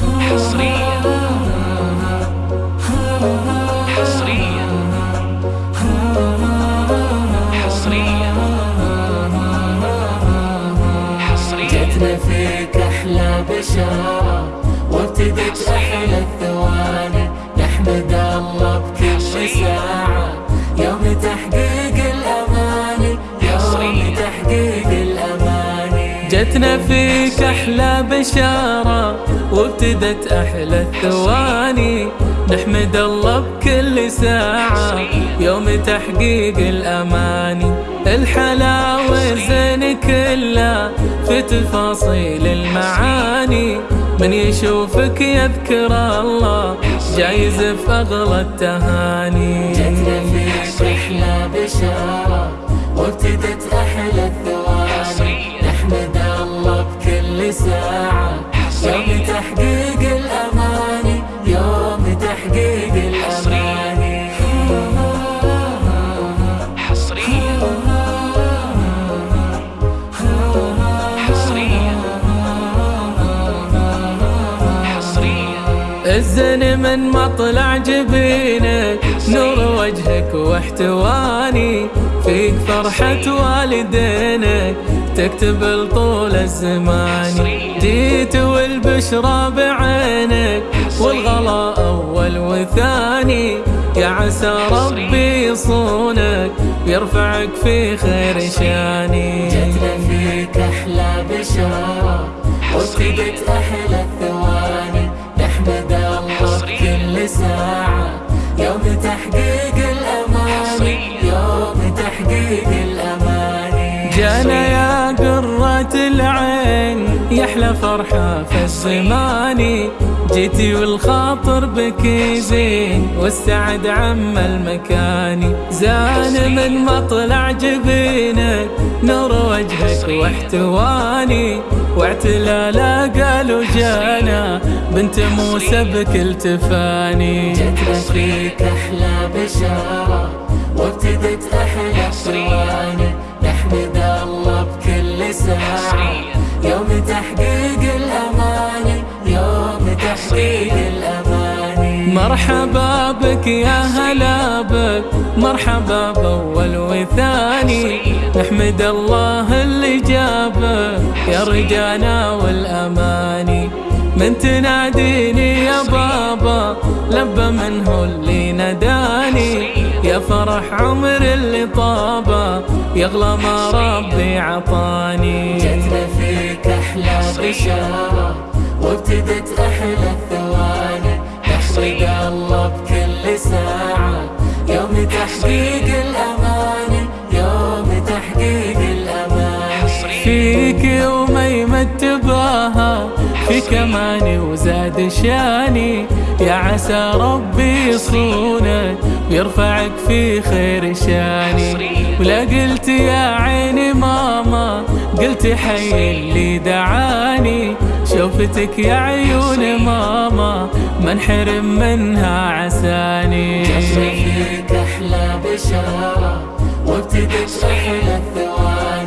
حصريا. حصريا. حصريا. حصريا. جتنا فيك أحلى بشارة وابتدت أحلى الثواني. نحمد الله بكل ساعة. يوم تحقيق الأماني يوم تحقيق الأماني. جتنا فيك أحلى بشارة وابتدت أحلى الثواني. نحمد الله بكل ساعة. يوم تحقيق الأماني. الحلاوة زين كلها في تفاصيل المعاني. من يشوفك يذكر الله جايز في أغلى التهاني. جتنا فيك أحلى بشارة وابتدت أحلى الثواني. نحمد الله بكل ساعة. يوم تحقيق الأماني يوم تحقيق الأماني. حصريا حصريا حصريا الزن من مطلع جبينك نور وجهك واحتواني فيك فرحة والدينك تكتب لطول الزمان. جيت والبشرى بعينك والغلا أول وثاني. يا عسى ربي يصونك يرفعك في خير شاني. جتنا فيك أحلى بشارة وابتدت أحلى الثواني. نحمد الله بكل ساعة يوم تحقيق الأماني يوم تحقيق الأماني. جانا يا قرة العين يحلى فرحة في الزمان. جيتي والخاطر بك زين والسعد عم المكاني زان من مطلع جبينك نور وجهك واحتواني. واعتلالا قالوا جانا بنت موسى بكل تفاني. جتنا فيك أحلى بشارة وابتدت أحلى الثواني نحمد الله بكل ساعة. يوم تحقيق الأماني يوم تحقيق الأماني. مرحبا بك يا هلا بك مرحبا بأول وثاني. نحمد الله اللي جابك يا رجانا والأماني. من تناديني يا بابا لبى منه اللي نداني يا فرح عمر اللي طابه يغلى ما ربي عطاني. أحلى بشارة وابتدت أحلى الثواني. نحمد الله بكل ساعة. يوم تحقيق الأماني. يوم تحقيق الأماني. فيك يومي متباها في كماني وزاد شاني. يا عسى ربي يصونك ويرفعك في خير شاني. ولا قلت يا عيني ماما قلت حي اللي دعاني شوفتك يا عيون ماما ما انحرم منها عساني. جتنا فيك أحلى بشارة وابتدت أحلى الثواني.